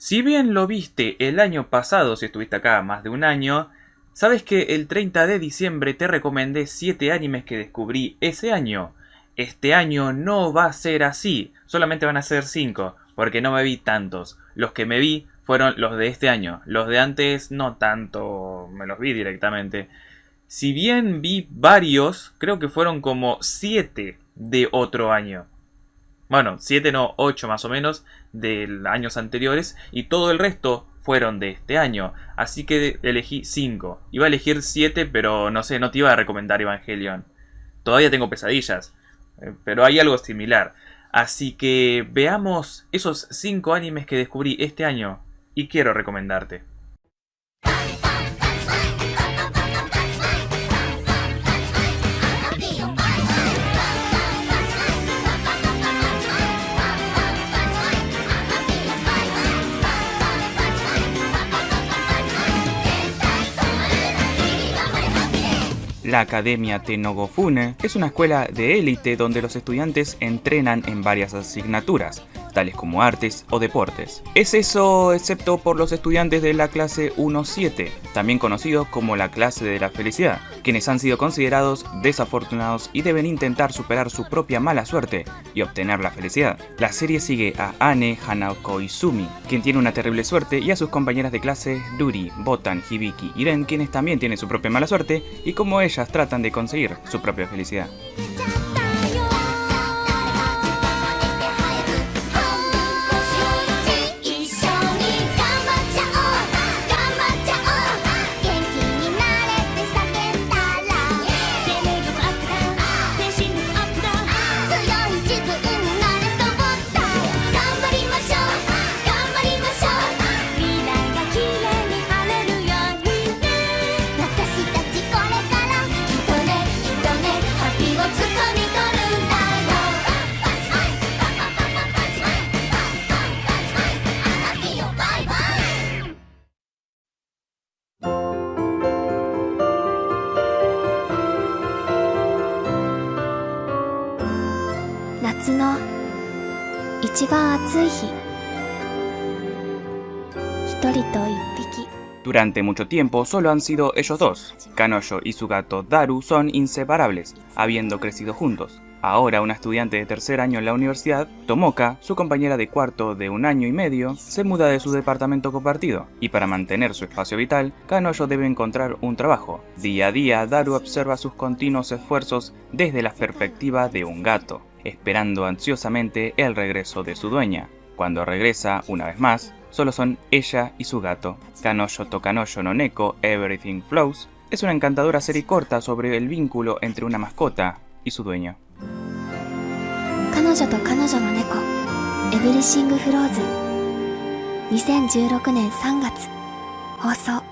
Si bien lo viste el año pasado, si estuviste acá más de un año, sabes que el 30 de diciembre te recomendé 7 animes que descubrí ese año. Este año no va a ser así, solamente van a ser 5, porque no me vi tantos. Los que me vi fueron los de este año, los de antes no tanto, me los vi directamente. Si bien vi varios, creo que fueron como 7 de otro año. Bueno, 7 no, 8 más o menos de años anteriores y todo el resto fueron de este año. Así que elegí 5. Iba a elegir 7, pero no sé, no te iba a recomendar Evangelion. Todavía tengo pesadillas, eh, pero hay algo similar. Así que veamos esos 5 animes que descubrí este año y quiero recomendarte. La Academia Tenogofune es una escuela de élite donde los estudiantes entrenan en varias asignaturas, tales como artes o deportes. Es eso excepto por los estudiantes de la clase 1-7, también conocidos como la clase de la felicidad, quienes han sido considerados desafortunados y deben intentar superar su propia mala suerte y obtener la felicidad. La serie sigue a Ane Hanako Izumi, quien tiene una terrible suerte, y a sus compañeras de clase Duri, Botan, Hibiki y Ren, quienes también tienen su propia mala suerte, y como ellas tratan de conseguir su propia felicidad. Durante mucho tiempo solo han sido ellos dos. Kanoyo y su gato Daru son inseparables, habiendo crecido juntos. Ahora una estudiante de tercer año en la universidad, Tomoka, su compañera de cuarto de un año y medio, se muda de su departamento compartido, y para mantener su espacio vital, Kanoyo debe encontrar un trabajo. Día a día, Daru observa sus continuos esfuerzos desde la perspectiva de un gato, esperando ansiosamente el regreso de su dueña. Cuando regresa, una vez más, solo son ella y su gato. Kanoyo Tokanoyo no Neko Everything Flows es una encantadora serie corta sobre el vínculo entre una mascota y su dueño. Kanoyo to Kanoyo no Neko Everything Flows 2016年3月放送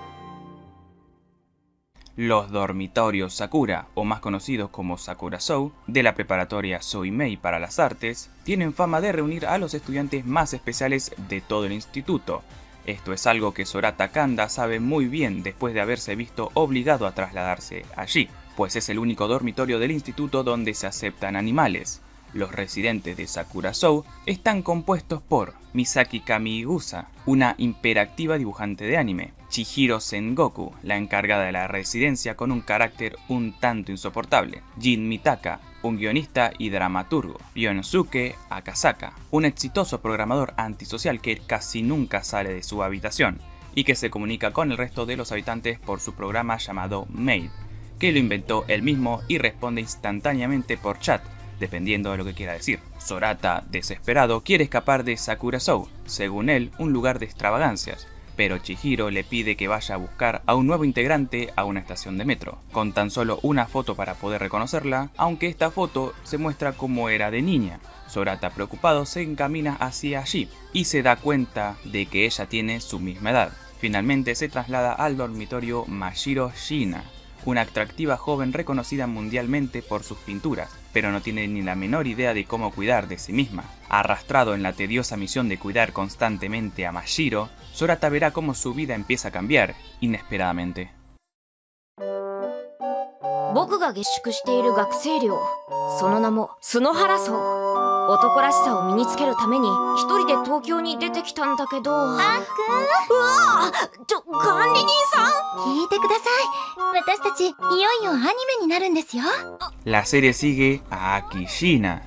los dormitorios Sakura, o más conocidos como Sakura Sou, de la preparatoria Soimei para las artes, tienen fama de reunir a los estudiantes más especiales de todo el instituto. Esto es algo que Sorata Kanda sabe muy bien después de haberse visto obligado a trasladarse allí, pues es el único dormitorio del instituto donde se aceptan animales. Los residentes de Sakura Sou están compuestos por Misaki Kamigusa, una imperactiva dibujante de anime, Chihiro Sengoku, la encargada de la residencia con un carácter un tanto insoportable, Jin Mitaka, un guionista y dramaturgo, Yonosuke Akasaka, un exitoso programador antisocial que casi nunca sale de su habitación y que se comunica con el resto de los habitantes por su programa llamado Maid, que lo inventó él mismo y responde instantáneamente por chat, dependiendo de lo que quiera decir. Sorata, desesperado, quiere escapar de Sakura Sou, según él, un lugar de extravagancias, pero Chihiro le pide que vaya a buscar a un nuevo integrante a una estación de metro, con tan solo una foto para poder reconocerla, aunque esta foto se muestra como era de niña. Sorata preocupado se encamina hacia allí y se da cuenta de que ella tiene su misma edad. Finalmente se traslada al dormitorio Mashiro Shina, una atractiva joven reconocida mundialmente por sus pinturas, pero no tiene ni la menor idea de cómo cuidar de sí misma. Arrastrado en la tediosa misión de cuidar constantemente a Mashiro, Sorata verá cómo su vida empieza a cambiar inesperadamente. 男らしさを身につけるために一人で東京に出てきたんだけどあっくんうわちょ管理人さん La serie sigue a Akishina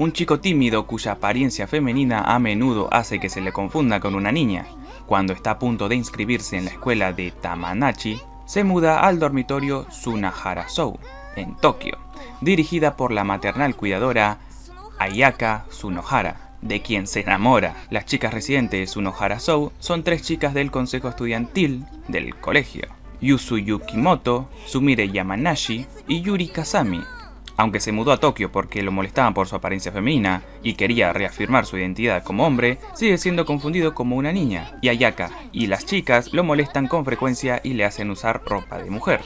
un chico tímido cuya apariencia femenina a menudo hace que se le confunda con una niña. Cuando está a punto de inscribirse en la escuela de Tamanachi, se muda al dormitorio Sunahara-sou, en Tokio, dirigida por la maternal cuidadora Ayaka Sunohara, de quien se enamora. Las chicas residentes Sunohara-sou son tres chicas del consejo estudiantil del colegio. Yusu Yukimoto, Sumire Yamanashi y Yuri Kazami, aunque se mudó a Tokio porque lo molestaban por su apariencia femenina y quería reafirmar su identidad como hombre, sigue siendo confundido como una niña, y Ayaka y las chicas lo molestan con frecuencia y le hacen usar ropa de mujer.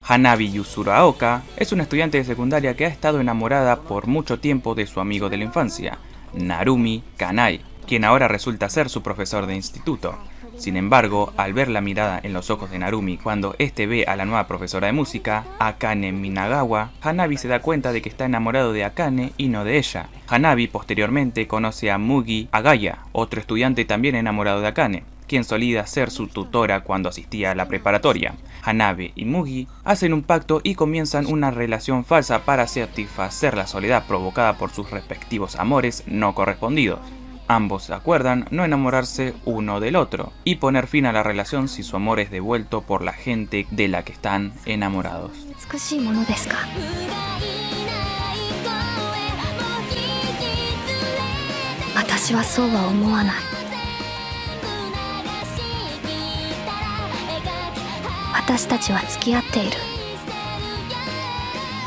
Hanabi Yusuraoka es una estudiante de secundaria que ha estado enamorada por mucho tiempo de su amigo de la infancia, Narumi Kanai, quien ahora resulta ser su profesor de instituto. Sin embargo, al ver la mirada en los ojos de Narumi cuando este ve a la nueva profesora de música, Akane Minagawa, Hanabi se da cuenta de que está enamorado de Akane y no de ella. Hanabi posteriormente conoce a Mugi Agaya, otro estudiante también enamorado de Akane quien solía ser su tutora cuando asistía a la preparatoria. Hanabe y Mugi hacen un pacto y comienzan una relación falsa para satisfacer la soledad provocada por sus respectivos amores no correspondidos. Ambos se acuerdan no enamorarse uno del otro y poner fin a la relación si su amor es devuelto por la gente de la que están enamorados. 私たちは付き合っている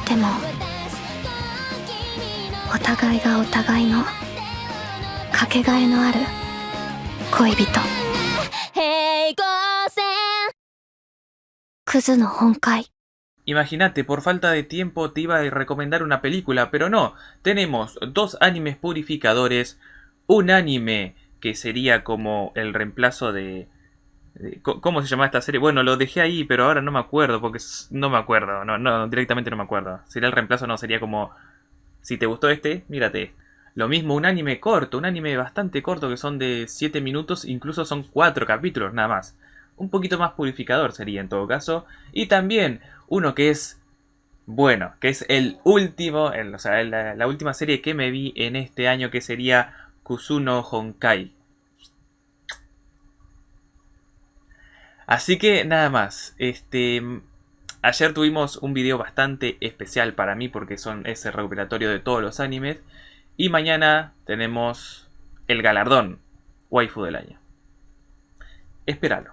でもお互いがお互いのかけがえのある恋人クズの本会 Imagínate, por falta de tiempo te iba a recomendar una película, pero no. Tenemos dos animes purificadores, un anime que sería como el reemplazo de, ¿Cómo se llama esta serie? Bueno, lo dejé ahí, pero ahora no me acuerdo, porque no me acuerdo. No, no, directamente no me acuerdo. Sería el reemplazo, no, sería como... Si te gustó este, mírate. Lo mismo, un anime corto, un anime bastante corto que son de 7 minutos, incluso son 4 capítulos nada más. Un poquito más purificador sería en todo caso. Y también uno que es bueno, que es el último, o sea, la, última serie que me vi en este año que sería Kusuno Honkai. Así que nada más, este... Ayer tuvimos un video bastante especial para mí porque son ese recuperatorio de todos los animes. Y mañana tenemos el galardón waifu del año. Espéralo.